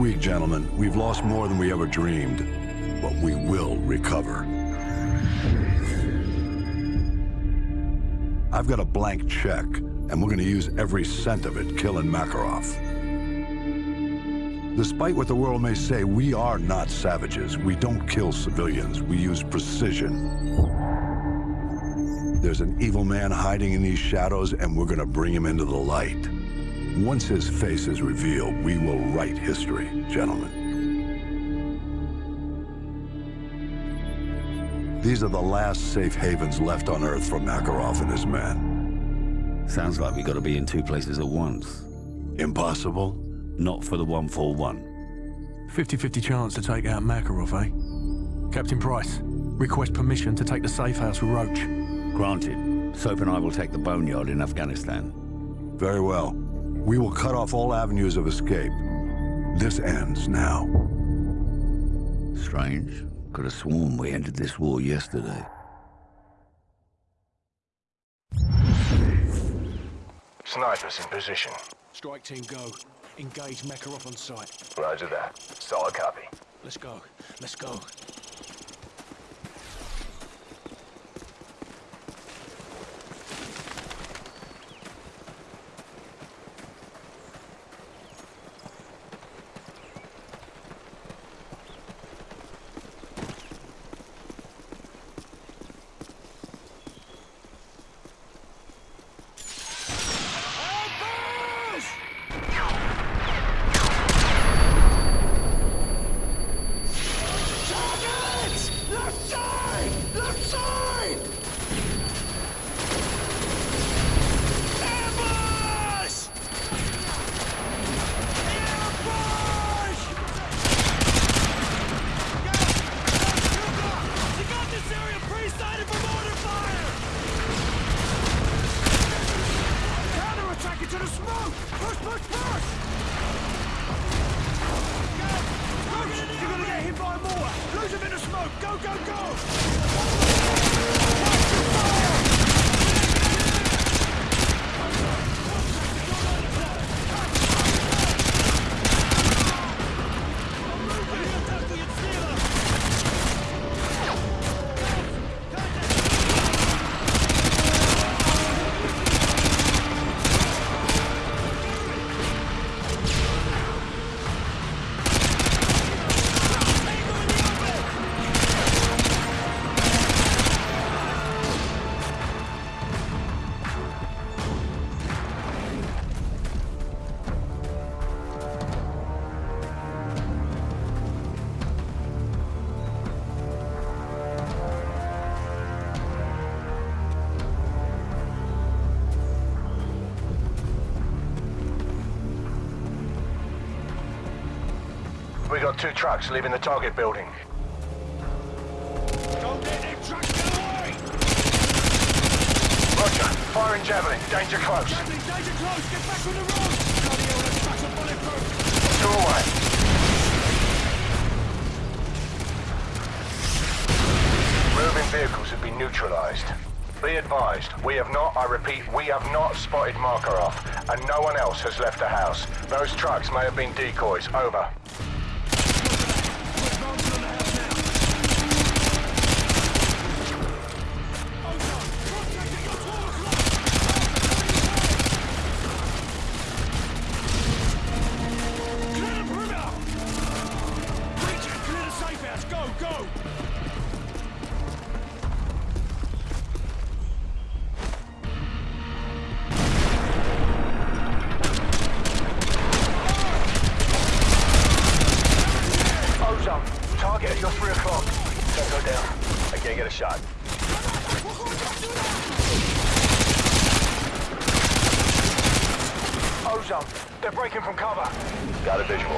week, gentlemen. We've lost more than we ever dreamed, but we will recover. I've got a blank check, and we're gonna use every cent of it killing Makarov. Despite what the world may say, we are not savages. We don't kill civilians. We use precision. There's an evil man hiding in these shadows, and we're gonna bring him into the light. Once his face is revealed, we will write history, gentlemen. These are the last safe havens left on Earth for Makarov and his men. Sounds like we gotta be in two places at once. Impossible? Not for the 141. 50-50 chance to take out Makarov, eh? Captain Price, request permission to take the safe house with Roach. Granted. Soap and I will take the boneyard in Afghanistan. Very well. We will cut off all avenues of escape. This ends now. Strange. Could have sworn we ended this war yesterday. Snipers in position. Strike team go. Engage Makarov on sight. Roger that. Solid copy. Let's go. Let's go. We got two trucks leaving the target building. Roger. Firing javelin. Danger close. Javelin, danger close! Get back on the road! Bloody trucks are bulletproof! Two away. Moving vehicles have been neutralized. Be advised, we have not, I repeat, we have not spotted Makarov, and no one else has left the house. Those trucks may have been decoys. Over. Ozone, they're breaking from cover. Got a visual.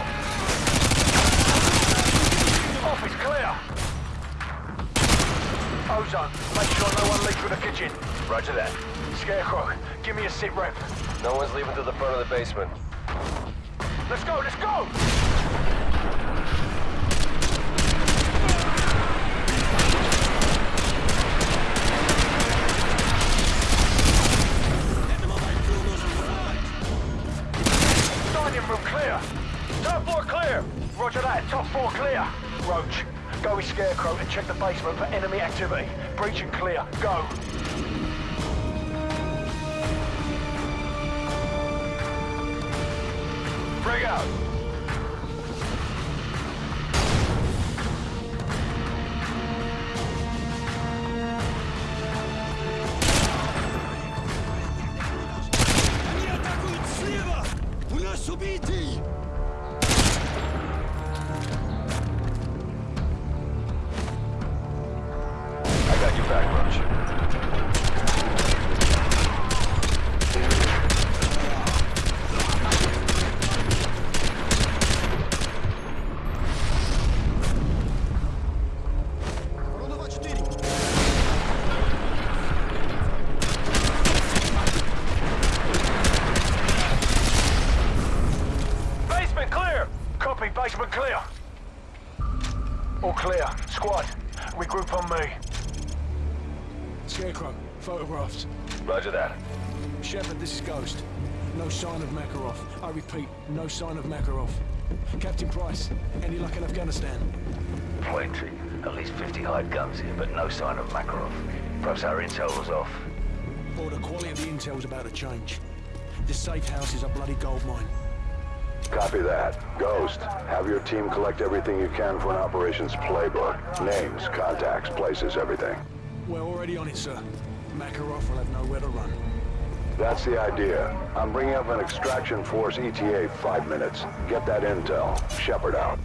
Office clear. Ozone, make sure no one leaves from the kitchen. Roger that. Scarecrow, give me a sit rep. No one's leaving to the front of the basement. Let's go, let's go! Roach, go with Scarecrow and check the basement for enemy activity. Breach and clear. Go. Bring out. Они атакуют слева! У нас убитый! Basement clear. All clear. Squad, regroup on me. Scarecrow, photographed. Roger that. Shepard, this is Ghost. No sign of Makarov. I repeat, no sign of Makarov. Captain Price, any luck in Afghanistan? Plenty. At least 50 hide guns here, but no sign of Makarov. Perhaps our intel was off. Or the quality of the intel's about to change. This safe house is a bloody gold mine. Copy that. Ghost, have your team collect everything you can for an operations playbook. Names, contacts, places, everything. We're already on it, sir. Makarov will have nowhere to run. That's the idea. I'm bringing up an extraction force ETA five minutes. Get that intel. Shepard out.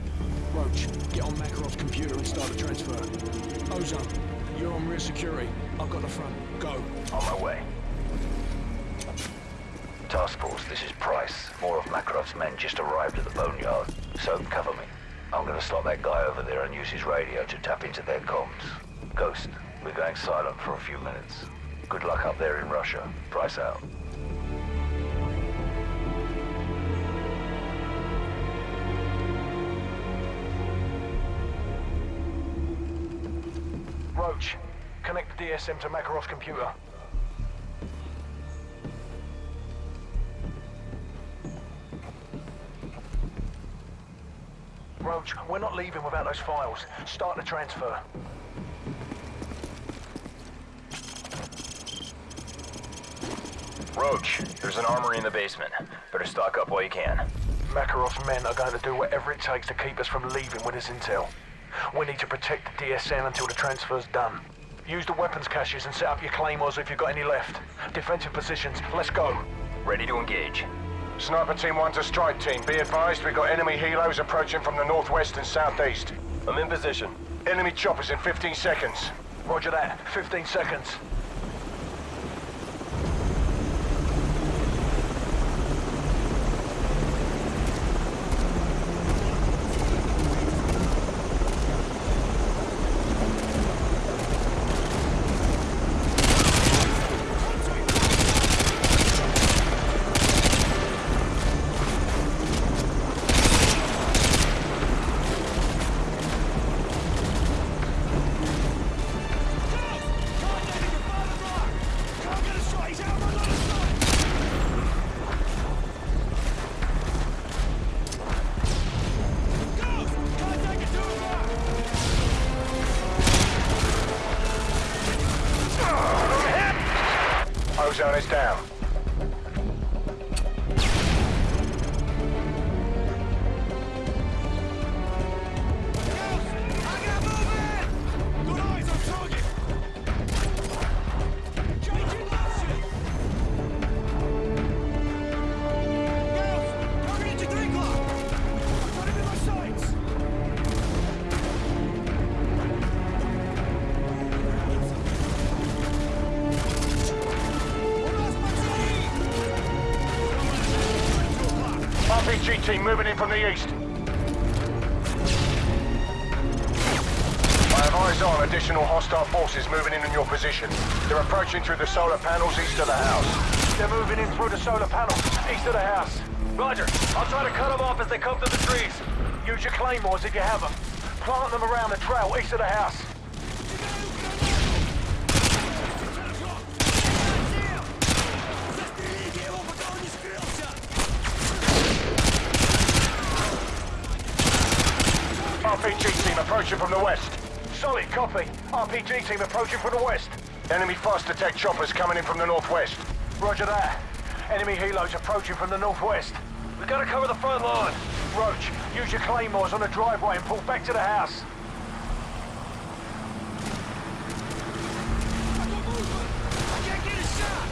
Roach, get on Makarov's computer and start the transfer. Ozone, you're on rear security. I've got the front. Go. On my way. Task Force, this is Price. More of Makarov's men just arrived at the boneyard. So cover me. I'm gonna slot that guy over there and use his radio to tap into their comms. Ghost, we're going silent for a few minutes. Good luck up there in Russia. Price out. Roach, connect the DSM to Makarov's computer. We're not leaving without those files. Start the transfer. Roach, there's an armory in the basement. Better stock up while you can. Makarov's men are going to do whatever it takes to keep us from leaving with this intel. We need to protect the DSM until the transfer's done. Use the weapons caches and set up your claymores if you've got any left. Defensive positions, let's go. Ready to engage. Sniper Team 1 to Strike Team, be advised we've got enemy helos approaching from the northwest and southeast. I'm in position. Enemy choppers in 15 seconds. Roger that, 15 seconds. Team moving in from the east. I have eyes on additional hostile forces moving in on your position. They're approaching through the solar panels east of the house. They're moving in through the solar panels east of the house. Roger. I'll try to cut them off as they come through the trees. Use your claymores if you have them. Plant them around the trail east of the house. RPG team approaching from the west. Solid copy. RPG team approaching from the west. Enemy fast attack choppers coming in from the northwest. Roger that. Enemy helos approaching from the northwest. We gotta cover the front line. Roach, use your claymores on the driveway and pull back to the house. I got movement! I can't get a shot!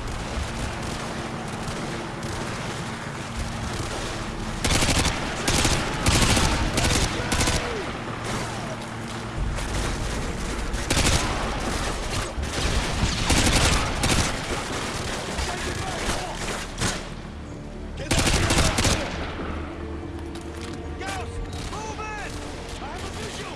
Get up here! Ghost! Move in! I have a visual!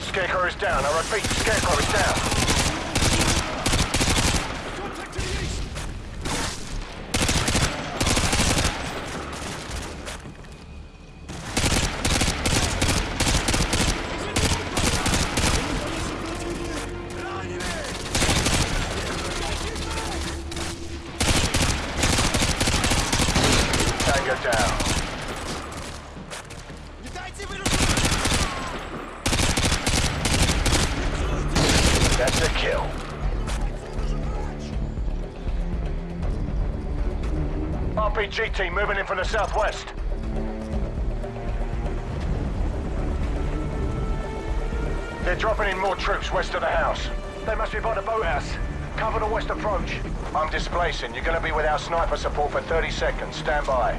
Scarecrow is down. I repeat, Scarecrow is down. Contact down. RPG team moving in from the southwest. They're dropping in more troops west of the house. They must be by the boathouse. Cover the west approach. I'm displacing. You're gonna be without sniper support for 30 seconds. Stand by.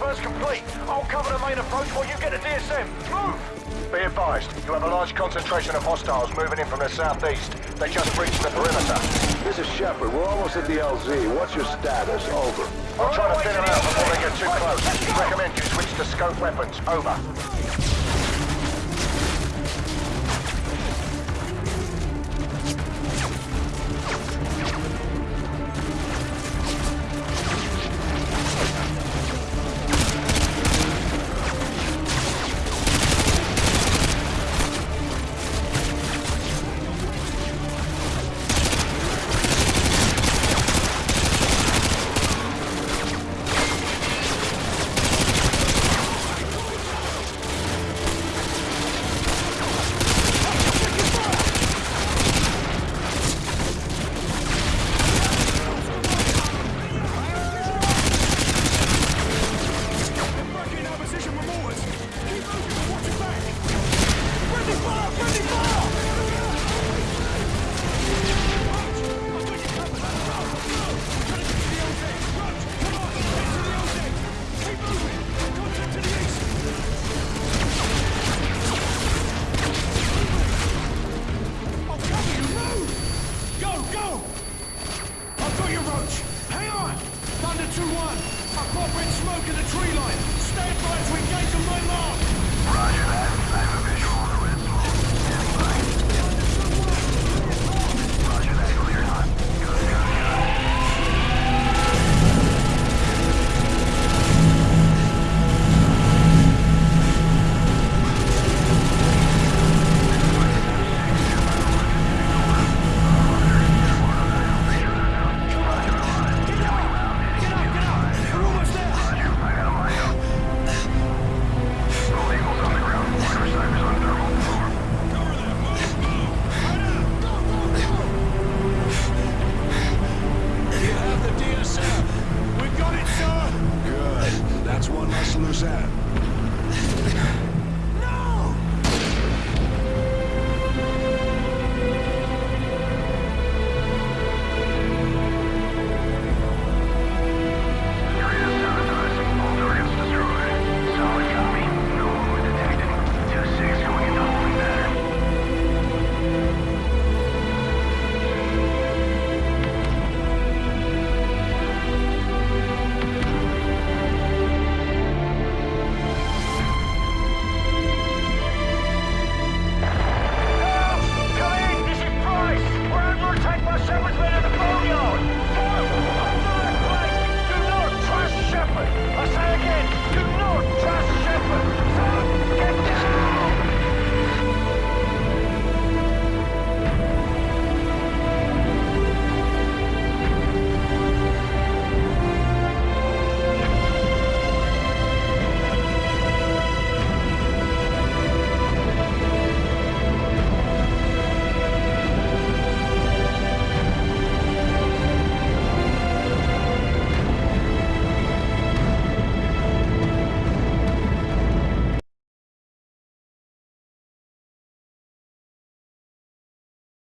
Transfer's complete. I'll cover the main approach while you get the DSM. Move! Be advised, you have a large concentration of hostiles moving in from the southeast. They just breached the perimeter. This is Shepard. We're almost at the LZ. What's your status? Over. I'm trying to thin them out before they get too close. Recommend you switch to scope weapons. Over.